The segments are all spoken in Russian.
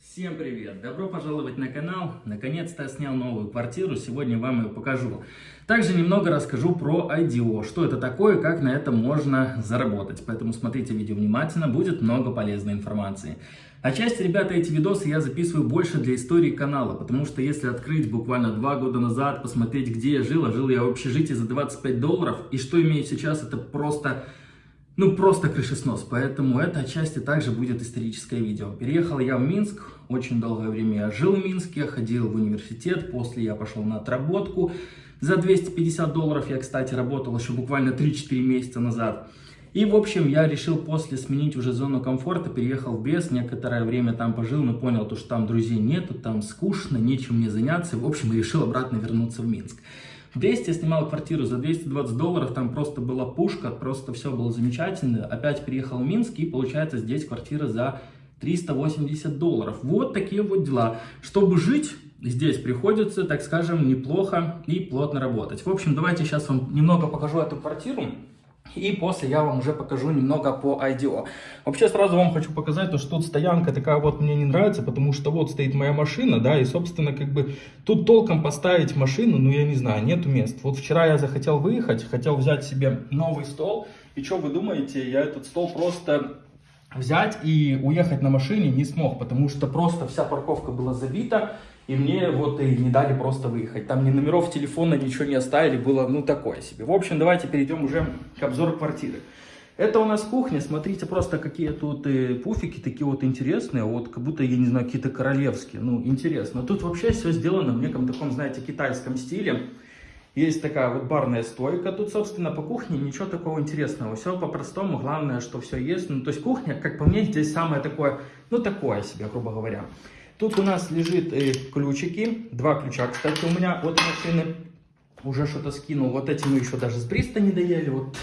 Всем привет! Добро пожаловать на канал. Наконец-то я снял новую квартиру, сегодня вам ее покажу. Также немного расскажу про IDO, что это такое, как на этом можно заработать. Поэтому смотрите видео внимательно, будет много полезной информации. Отчасти, ребята, эти видосы я записываю больше для истории канала, потому что если открыть буквально два года назад, посмотреть, где я жил, а жил я в общежитии за 25 долларов, и что имею сейчас, это просто ну, просто крышеснос, поэтому это отчасти также будет историческое видео. Переехал я в Минск, очень долгое время я жил в Минске, ходил в университет, после я пошел на отработку. За 250 долларов я, кстати, работал еще буквально 3-4 месяца назад. И, в общем, я решил после сменить уже зону комфорта, переехал в Бес, некоторое время там пожил, но понял, то, что там друзей нету, там скучно, нечем мне заняться. В общем, решил обратно вернуться в Минск. В Бресте я снимал квартиру за 220 долларов, там просто была пушка, просто все было замечательно. Опять переехал в Минск и получается здесь квартира за 380 долларов. Вот такие вот дела. Чтобы жить, здесь приходится, так скажем, неплохо и плотно работать. В общем, давайте сейчас вам немного покажу эту квартиру. И после я вам уже покажу немного по IDO. Вообще сразу вам хочу показать, то, что тут стоянка такая вот мне не нравится, потому что вот стоит моя машина, да, и собственно как бы тут толком поставить машину, ну я не знаю, нету мест. Вот вчера я захотел выехать, хотел взять себе новый стол, и что вы думаете, я этот стол просто взять и уехать на машине не смог, потому что просто вся парковка была забита, и мне вот и не дали просто выехать. Там ни номеров телефона, ничего не оставили, было ну такое себе. В общем, давайте перейдем уже к обзору квартиры. Это у нас кухня, смотрите просто какие тут э, пуфики такие вот интересные, вот как будто, я не знаю, какие-то королевские, ну интересно. Тут вообще все сделано в неком таком, знаете, китайском стиле. Есть такая вот барная стойка, тут, собственно, по кухне ничего такого интересного, все по-простому, главное, что все есть. Ну, то есть кухня, как по мне, здесь самое такое, ну такое себе, грубо говоря. Тут у нас лежит э, ключики, два ключа, кстати, у меня от машины. Уже что-то скинул, вот эти мы еще даже с Бриста не доели, вот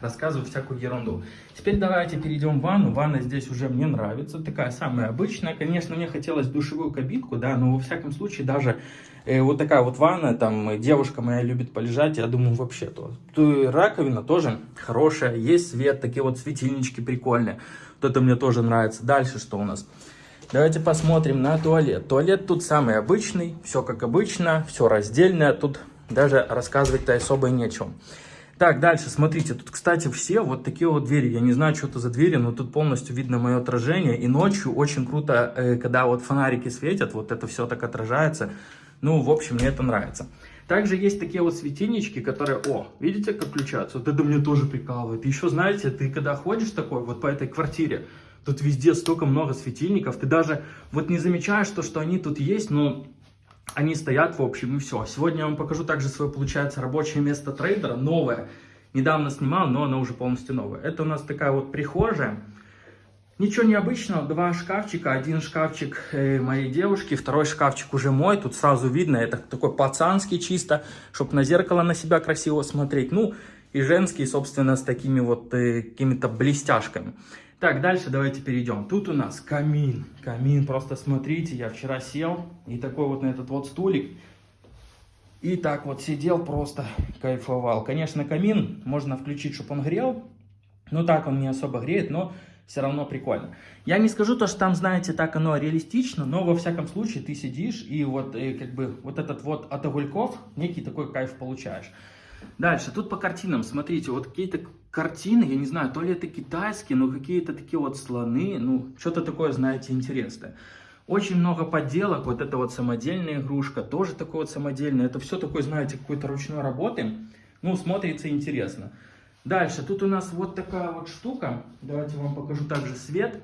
рассказываю всякую ерунду. Теперь давайте перейдем в ванну. Ванна здесь уже мне нравится, такая самая обычная. Конечно, мне хотелось душевую кабинку, да, но во всяком случае даже э, вот такая вот ванна, там девушка моя любит полежать, я думаю, вообще то. то раковина тоже хорошая, есть свет, такие вот светильнички прикольные. Вот это мне тоже нравится. Дальше что у нас? Давайте посмотрим на туалет. Туалет тут самый обычный, все как обычно, все раздельное, тут даже рассказывать-то особо и нечего. Так, дальше, смотрите, тут, кстати, все вот такие вот двери. Я не знаю, что это за двери, но тут полностью видно мое отражение. И ночью очень круто, э, когда вот фонарики светят, вот это все так отражается. Ну, в общем, мне это нравится. Также есть такие вот светильнички, которые, о, видите, как включаются? Вот это мне тоже прикалывает. Еще, знаете, ты когда ходишь такой вот по этой квартире, Тут везде столько много светильников. Ты даже вот не замечаешь то, что они тут есть, но они стоят в общем и все. Сегодня я вам покажу также свое, получается, рабочее место трейдера, новое. Недавно снимал, но оно уже полностью новое. Это у нас такая вот прихожая. Ничего необычного, два шкафчика, один шкафчик э, моей девушки, второй шкафчик уже мой, тут сразу видно, это такой пацанский чисто, чтобы на зеркало на себя красиво смотреть, ну и женский, собственно, с такими вот э, какими-то блестяшками. Так, дальше давайте перейдем. Тут у нас камин. Камин, просто смотрите, я вчера сел и такой вот на этот вот стулик. И так вот сидел, просто кайфовал. Конечно, камин можно включить, чтобы он грел. Ну так он не особо греет, но все равно прикольно. Я не скажу то, что там, знаете, так оно реалистично, но во всяком случае ты сидишь и вот и э, как бы вот этот вот от огульков некий такой кайф получаешь. Дальше, тут по картинам, смотрите, вот какие-то картины, я не знаю, то ли это китайские, но какие-то такие вот слоны, ну, что-то такое, знаете, интересное. Очень много подделок, вот это вот самодельная игрушка, тоже такой вот самодельный, это все такое, знаете, какой-то ручной работы, ну, смотрится интересно. Дальше, тут у нас вот такая вот штука, давайте вам покажу также свет.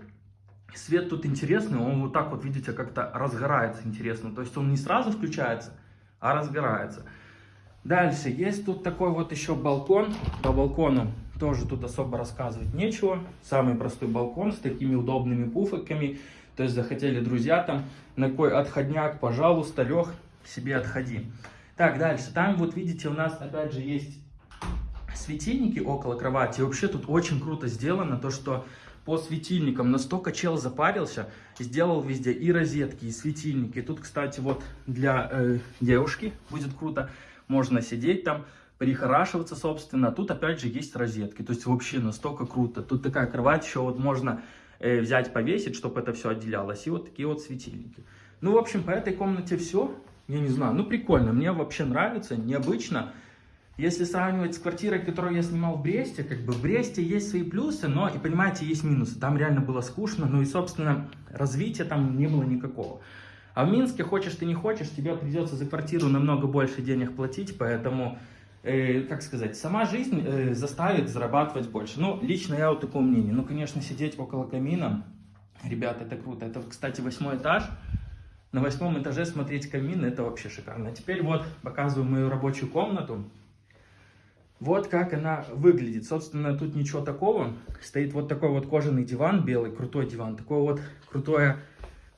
Свет тут интересный, он вот так вот, видите, как-то разгорается интересно, то есть он не сразу включается, а разгорается. Дальше, есть тут такой вот еще балкон. По балкону тоже тут особо рассказывать нечего. Самый простой балкон с такими удобными пуфиками. То есть захотели друзья там, на какой отходняк, пожалуйста, Лех, себе отходи. Так, дальше. Там вот видите, у нас опять же есть светильники около кровати. И вообще тут очень круто сделано, то что по светильникам настолько чел запарился, сделал везде и розетки, и светильники. Тут, кстати, вот для э, девушки будет круто можно сидеть там, прихорашиваться, собственно. Тут, опять же, есть розетки, то есть вообще настолько круто. Тут такая кровать, еще вот можно э, взять, повесить, чтобы это все отделялось. И вот такие вот светильники. Ну, в общем, по этой комнате все. Я не знаю, ну прикольно, мне вообще нравится, необычно. Если сравнивать с квартирой, которую я снимал в Бресте, как бы в Бресте есть свои плюсы, но и понимаете, есть минусы. Там реально было скучно, ну и, собственно, развития там не было никакого. А в Минске, хочешь ты не хочешь, тебе придется за квартиру намного больше денег платить, поэтому, э, как сказать, сама жизнь э, заставит зарабатывать больше. Ну, лично я вот такого мнения. Ну, конечно, сидеть около камина, ребята, это круто. Это, кстати, восьмой этаж. На восьмом этаже смотреть камин, это вообще шикарно. А теперь вот показываю мою рабочую комнату. Вот как она выглядит. Собственно, тут ничего такого. Стоит вот такой вот кожаный диван, белый, крутой диван. Такое вот крутое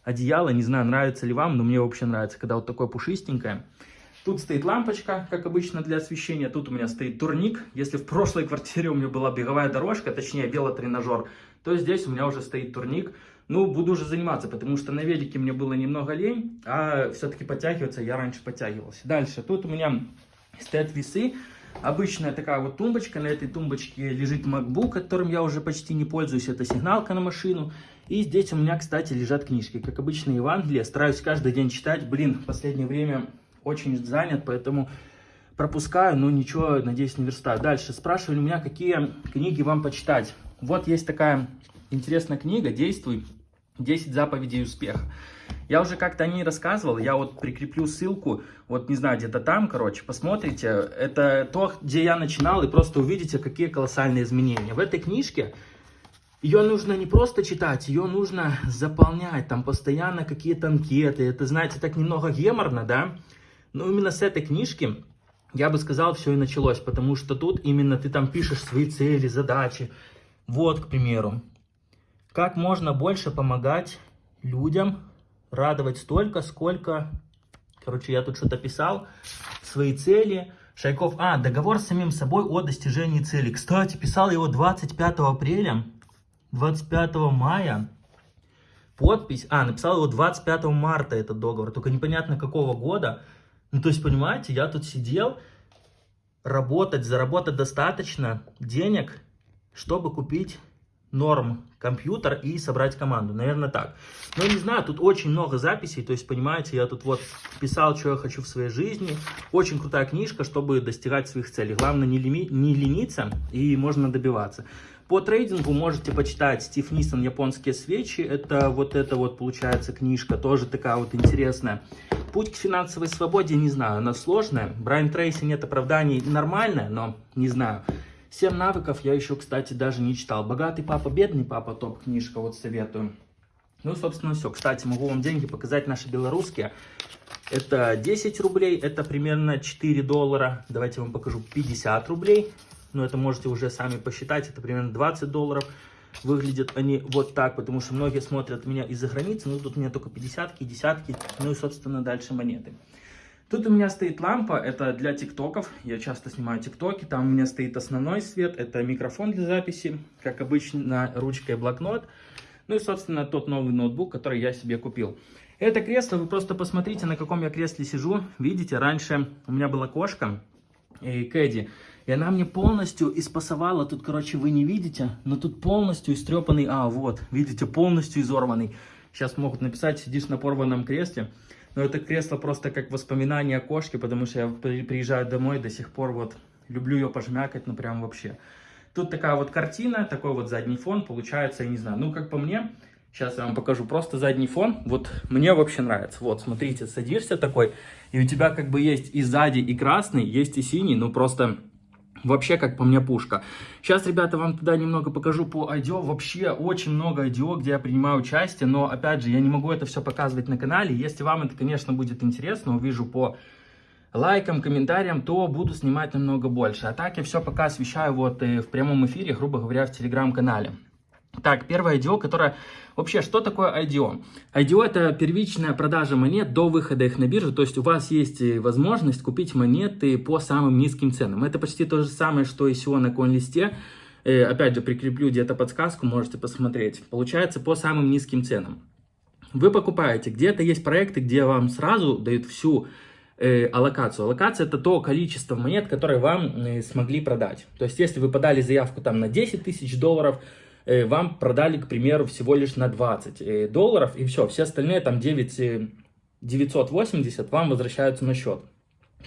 одеяло. Не знаю, нравится ли вам, но мне вообще нравится, когда вот такое пушистенькое. Тут стоит лампочка, как обычно, для освещения. Тут у меня стоит турник. Если в прошлой квартире у меня была беговая дорожка, точнее велотренажер, то здесь у меня уже стоит турник. Ну, буду уже заниматься, потому что на велике мне было немного лень, а все-таки подтягиваться я раньше подтягивался. Дальше, тут у меня стоят весы. Обычная такая вот тумбочка. На этой тумбочке лежит MacBook, которым я уже почти не пользуюсь. Это сигналка на машину. И здесь у меня, кстати, лежат книжки. Как обычно, Евангелие. Стараюсь каждый день читать. Блин, в последнее время очень занят, поэтому пропускаю, но ничего, надеюсь, не верстаю. Дальше спрашивали меня, какие книги вам почитать. Вот есть такая интересная книга «Действуй. 10 заповедей успеха». Я уже как-то о ней рассказывал, я вот прикреплю ссылку, вот не знаю, где-то там, короче, посмотрите. Это то, где я начинал, и просто увидите, какие колоссальные изменения. В этой книжке ее нужно не просто читать, ее нужно заполнять, там постоянно какие-то анкеты. Это, знаете, так немного геморно, да? Но именно с этой книжки, я бы сказал, все и началось, потому что тут именно ты там пишешь свои цели, задачи. Вот, к примеру, как можно больше помогать людям, радовать столько, сколько... Короче, я тут что-то писал, свои цели. Шайков, а, договор с самим собой о достижении цели. Кстати, писал его 25 апреля, 25 мая. Подпись, а, написал его 25 марта этот договор, только непонятно какого года. Ну, то есть, понимаете, я тут сидел, работать, заработать достаточно денег, чтобы купить норм компьютер и собрать команду. Наверное, так. Но не знаю, тут очень много записей, то есть, понимаете, я тут вот писал, что я хочу в своей жизни. Очень крутая книжка, чтобы достигать своих целей. Главное не, лими, не лениться и можно добиваться. По трейдингу можете почитать Стив Нисон «Японские свечи». Это вот эта вот, получается, книжка, тоже такая вот интересная. Путь к финансовой свободе, не знаю, она сложная. Брайан Трейси нет оправданий, нормальная, но не знаю. Семь навыков я еще, кстати, даже не читал. Богатый папа, бедный папа, топ-книжка, вот советую. Ну, собственно, все. Кстати, могу вам деньги показать наши белорусские. Это 10 рублей, это примерно 4 доллара. Давайте я вам покажу 50 рублей. Но это можете уже сами посчитать, это примерно 20 долларов. Выглядят они вот так, потому что многие смотрят меня из-за границы. Ну, тут у меня только 50 десятки, ну и, собственно, дальше монеты. Тут у меня стоит лампа, это для тиктоков, я часто снимаю тиктоки, там у меня стоит основной свет, это микрофон для записи, как обычно, ручка и блокнот. Ну и, собственно, тот новый ноутбук, который я себе купил. Это кресло, вы просто посмотрите, на каком я кресле сижу. Видите, раньше у меня была кошка, и Кэдди, и она мне полностью испасовала, тут, короче, вы не видите, но тут полностью истрепанный, а, вот, видите, полностью изорванный. Сейчас могут написать, сидишь на порванном кресле. Но это кресло просто как воспоминание о кошке, потому что я приезжаю домой до сих пор вот люблю ее пожмякать, ну прям вообще. Тут такая вот картина, такой вот задний фон, получается, я не знаю, ну как по мне, сейчас я вам покажу, просто задний фон, вот мне вообще нравится. Вот, смотрите, садишься такой, и у тебя как бы есть и сзади, и красный, есть и синий, ну просто Вообще, как по мне, пушка. Сейчас, ребята, вам туда немного покажу по IDO. Вообще, очень много IDO, где я принимаю участие. Но, опять же, я не могу это все показывать на канале. Если вам это, конечно, будет интересно, увижу по лайкам, комментариям, то буду снимать намного больше. А так я все пока освещаю вот э, в прямом эфире, грубо говоря, в телеграм-канале. Так, первое IDO, которое... Вообще, что такое IDO? IDO это первичная продажа монет до выхода их на биржу. То есть у вас есть возможность купить монеты по самым низким ценам. Это почти то же самое, что и ICO на CoinList. Э, опять же, прикреплю где-то подсказку, можете посмотреть. Получается по самым низким ценам. Вы покупаете, где-то есть проекты, где вам сразу дают всю э, аллокацию. Аллокация это то количество монет, которые вам э, смогли продать. То есть если вы подали заявку там на 10 тысяч долларов, вам продали, к примеру, всего лишь на 20 э, долларов, и все, все остальные там 9 980 вам возвращаются на счет.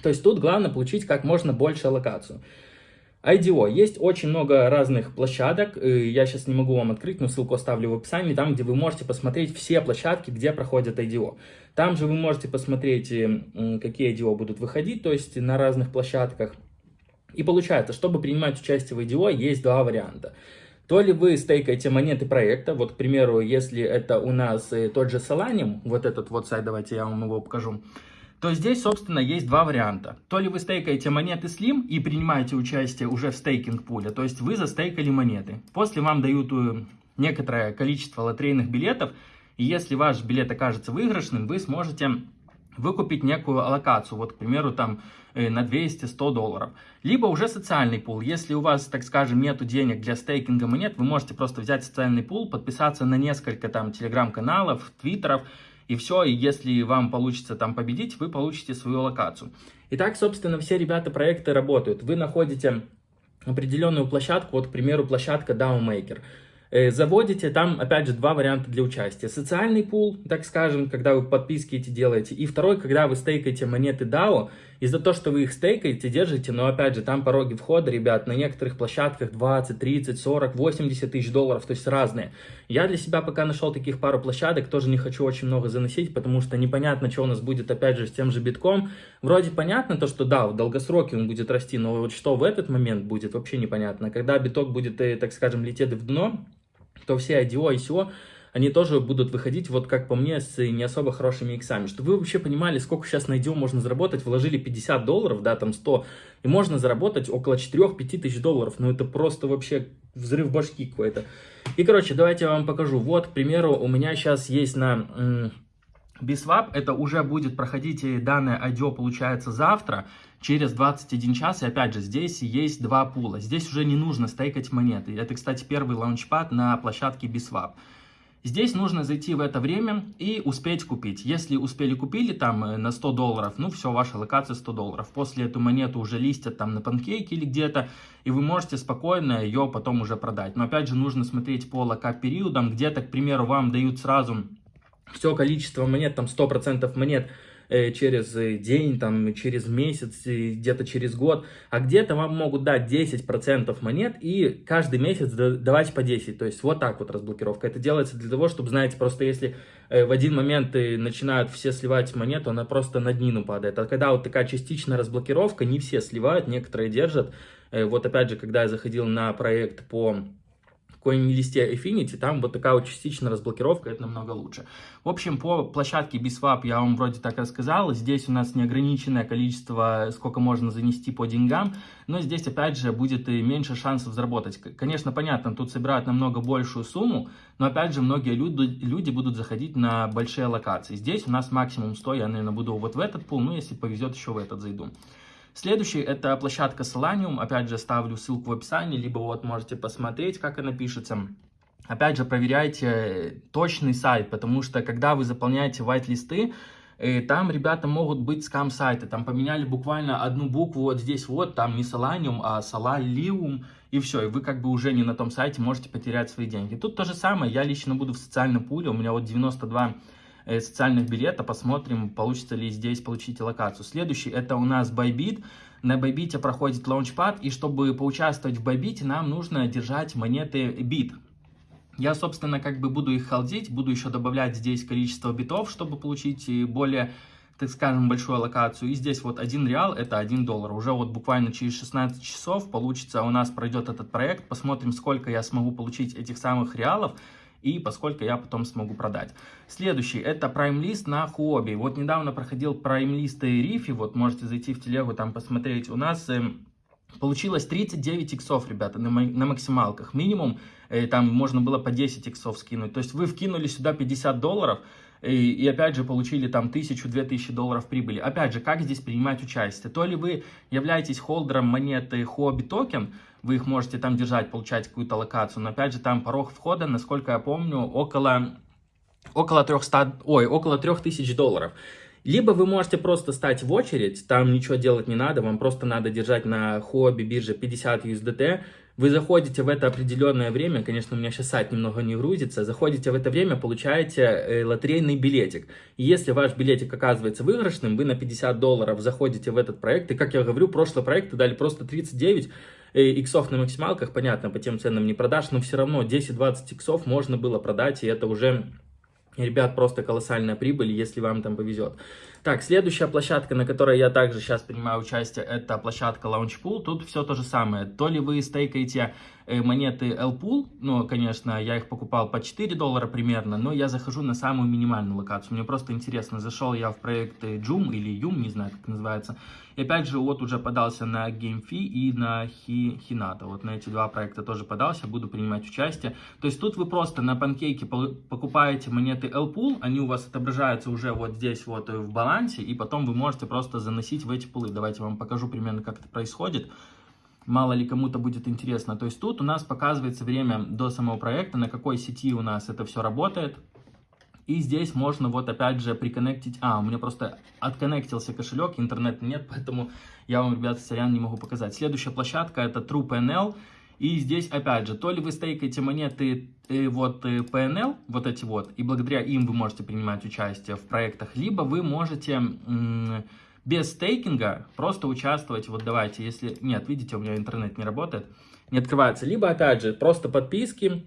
То есть тут главное получить как можно больше аллокацию. IDO. Есть очень много разных площадок, я сейчас не могу вам открыть, но ссылку оставлю в описании, там, где вы можете посмотреть все площадки, где проходят IDO. Там же вы можете посмотреть, какие IDO будут выходить, то есть на разных площадках. И получается, чтобы принимать участие в IDO, есть два варианта. То ли вы стейкаете монеты проекта, вот, к примеру, если это у нас тот же Solanium, вот этот вот сайт, давайте я вам его покажу, то здесь, собственно, есть два варианта. То ли вы стейкаете монеты Slim и принимаете участие уже в стейкинг пуле, то есть вы застейкали монеты. После вам дают э, некоторое количество лотерейных билетов, и если ваш билет окажется выигрышным, вы сможете выкупить некую аллокацию, вот, к примеру, там э, на 200-100 долларов. Либо уже социальный пул. Если у вас, так скажем, нету денег для стейкинга монет, вы можете просто взять социальный пул, подписаться на несколько там телеграм-каналов, твиттеров, и все, и если вам получится там победить, вы получите свою локацию. И так, собственно, все ребята проекты работают. Вы находите определенную площадку, вот, к примеру, площадка. Э, заводите, там, опять же, два варианта для участия. Социальный пул, так скажем, когда вы подписки эти делаете. И второй, когда вы стейкаете монеты DAO. И за то, что вы их стейкаете, держите, но, опять же, там пороги входа, ребят, на некоторых площадках 20, 30, 40, 80 тысяч долларов, то есть разные. Я для себя пока нашел таких пару площадок, тоже не хочу очень много заносить, потому что непонятно, что у нас будет, опять же, с тем же битком. Вроде понятно то, что да, в долгосроке он будет расти, но вот что в этот момент будет, вообще непонятно. Когда биток будет, э, так скажем, лететь в дно, то все IDO, ICO, они тоже будут выходить, вот как по мне, с не особо хорошими иксами. Чтобы вы вообще понимали, сколько сейчас на IDO можно заработать, вложили 50 долларов, да, там 100, и можно заработать около 4-5 тысяч долларов. Ну, это просто вообще взрыв башки какой-то. И, короче, давайте я вам покажу. Вот, к примеру, у меня сейчас есть на... Biswap это уже будет проходить данное IDO, получается, завтра, через 21 час. И опять же, здесь есть два пула. Здесь уже не нужно стейкать монеты. Это, кстати, первый лаунчпад на площадке Biswap. Здесь нужно зайти в это время и успеть купить. Если успели купили там э, на 100 долларов, ну все, ваша локация 100 долларов. После эту монету уже листят там на панкейке или где-то, и вы можете спокойно ее потом уже продать. Но опять же нужно смотреть по локап периодам. Где-то, к примеру, вам дают сразу все количество монет, там 100% монет через э, день, там, через месяц, где-то через год, а где-то вам могут дать 10% монет и каждый месяц давать по 10. То есть вот так вот разблокировка. Это делается для того, чтобы, знаете, просто если э, в один момент начинают все сливать монету, она просто на днину падает. А когда вот такая частичная разблокировка, не все сливают, некоторые держат. Вот опять же, когда я заходил на проект по CoinList Affinity, там вот такая вот частичная разблокировка, это намного лучше. В общем, по площадке BSwap я вам вроде так рассказал. Здесь у нас неограниченное количество, сколько можно занести по деньгам, но здесь, опять же, будет и меньше шансов заработать. Конечно, понятно, тут собирают намного большую сумму, но, опять же, многие люди, люди будут заходить на большие локации. Здесь у нас максимум 100, я, наверное, буду вот в этот пул, ну, если повезет, еще в этот зайду. Следующий это площадка Solanium. Опять же, ставлю ссылку в описании, либо вот можете посмотреть, как она пишется. Опять же, проверяйте точный сайт, потому что когда вы заполняете white-листы, э, там ребята могут быть скам-сайты, там поменяли буквально одну букву вот здесь вот, там не Solanium, а Solalium, и все, и вы как бы уже не на том сайте можете потерять свои деньги. Тут то же самое, я лично буду в социальном пуле, у меня вот 92 Э, социальных билета, посмотрим, получится ли здесь получить локацию. Следующий это у нас Bybit. На Bybit проходит лаунчпад, и чтобы поучаствовать в Bybit, нам нужно держать монеты BIT. Я, собственно, как бы буду их халдить, буду еще добавлять здесь количество битов, чтобы получить э, более так скажем, большую локацию. И здесь вот 1 реал, это 1 доллар. Уже вот буквально через 16 часов получится, у нас пройдет этот проект. Посмотрим, сколько я смогу получить этих самых реалов и поскольку я потом смогу продать. Следующий, это List на Huobi. Вот недавно проходил и Рифи, вот можете зайти в телегу, там посмотреть. У нас э, получилось 39 иксов, ребята, на, на максималках. Минимум, э, там можно было по 10 иксов скинуть. То есть вы вкинули сюда 50 долларов, и, и опять же получили там 1000-2000 долларов прибыли. Опять же, как здесь принимать участие? То ли вы являетесь холдером монеты Huobi токен, вы их можете там держать, получать какую-то локацию. Но опять же, там порог входа, насколько я помню, около, около 300, ой, около 3000 долларов. Либо вы можете просто стать в очередь, там ничего делать не надо, вам просто надо держать на хобби бирже 50 USDT, вы заходите в это определенное время, конечно, у меня сейчас сайт немного не грузится, заходите в это время, получаете э, лотерейный билетик. И если ваш билетик оказывается выигрышным, вы на 50 долларов заходите в этот проект, и, как я говорю, прошлый проект дали просто 39 э, иксов на максималках, понятно, по тем ценам не продашь, но все равно 10-20 иксов можно было продать, и это уже Ребят, просто колоссальная прибыль, если вам там повезет. Так, следующая площадка, на которой я также сейчас принимаю участие, это площадка Launchpool. Тут все то же самое. То ли вы стейкаете э, монеты LPool, ну, конечно, я их покупал по 4 доллара примерно, но я захожу на самую минимальную локацию. Мне просто интересно, зашел я в проект Joom или Yum, не знаю, как называется. И опять же, вот уже подался на GameFi и на Hinata. Вот на эти два проекта тоже подался, буду принимать участие. То есть тут вы просто на панкейке покупаете монеты L-Pool, они у вас отображаются уже вот здесь вот в балансе, и потом вы можете просто заносить в эти пулы. Давайте вам покажу примерно, как это происходит. Мало ли кому-то будет интересно. То есть тут у нас показывается время до самого проекта, на какой сети у нас это все работает. И здесь можно вот опять же приконнектить. А, у меня просто отконнектился кошелек, интернета нет, поэтому я вам, ребята, сорян, не могу показать. Следующая площадка это TruePNL. И здесь, опять же, то ли вы стейкаете монеты э, вот э, PNL, вот эти вот, и благодаря им вы можете принимать участие в проектах, либо вы можете без стейкинга просто участвовать, вот давайте, если, нет, видите, у меня интернет не работает, не открывается, либо, опять же, просто подписки,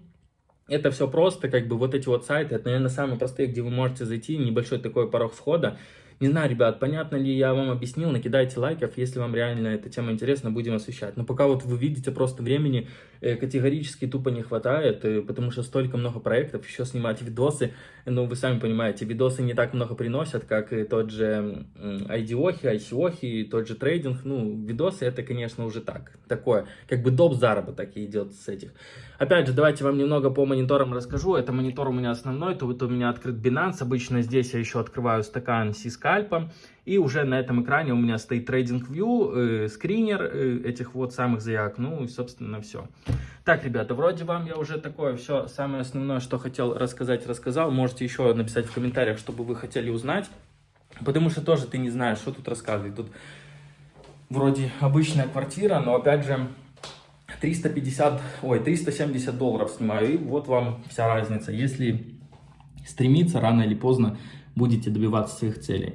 это все просто, как бы вот эти вот сайты, это, наверное, самые простые, где вы можете зайти, небольшой такой порог входа, не знаю, ребят, понятно ли я вам объяснил, накидайте лайков, если вам реально эта тема интересна, будем освещать. Но пока вот вы видите, просто времени э, категорически тупо не хватает, э, потому что столько много проектов, еще снимать видосы, ну, вы сами понимаете, видосы не так много приносят, как тот же IDOхи, ICOхи, тот же трейдинг, ну, видосы это, конечно, уже так, такое, как бы доп. заработок идет с этих. Опять же, давайте вам немного по мониторам расскажу, это монитор у меня основной, то вот у меня открыт Binance, обычно здесь я еще открываю стакан скальпа. И уже на этом экране у меня стоит Trading View, э, скринер э, этих вот самых заявок. Ну и, собственно, все. Так, ребята, вроде вам я уже такое все самое основное, что хотел рассказать, рассказал. Можете еще написать в комментариях, чтобы вы хотели узнать. Потому что тоже ты не знаешь, что тут рассказывать. Тут вроде обычная квартира, но опять же 350, ой, 370 долларов снимаю. И вот вам вся разница. Если стремиться рано или поздно будете добиваться своих целей.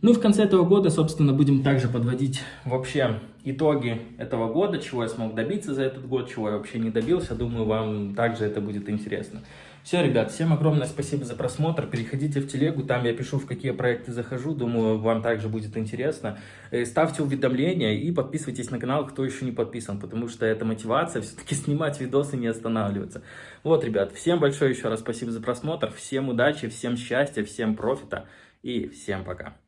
Ну и в конце этого года, собственно, будем также подводить вообще итоги этого года, чего я смог добиться за этот год, чего я вообще не добился. Думаю, вам также это будет интересно. Все, ребят, всем огромное спасибо за просмотр. Переходите в телегу, там я пишу, в какие проекты захожу. Думаю, вам также будет интересно. Э, ставьте уведомления и подписывайтесь на канал, кто еще не подписан, потому что это мотивация все-таки снимать видосы не останавливаться. Вот, ребят, всем большое еще раз спасибо за просмотр. Всем удачи, всем счастья, всем профита и всем пока.